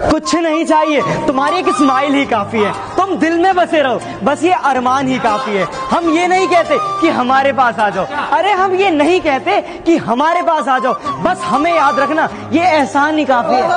कुछ नहीं चाहिए। तुम्हारी एक स्माइल ही काफ़ी है। तुम दिल में बसे रहो। बस ये अरमान ही काफ़ी है। हम ये नहीं कहते कि हमारे पास आ जाओ। अरे, हम ये नहीं कहते कि हमारे पास आ जाओ। बस हमें याद रखना, ये एहसान ही काफ़ी है।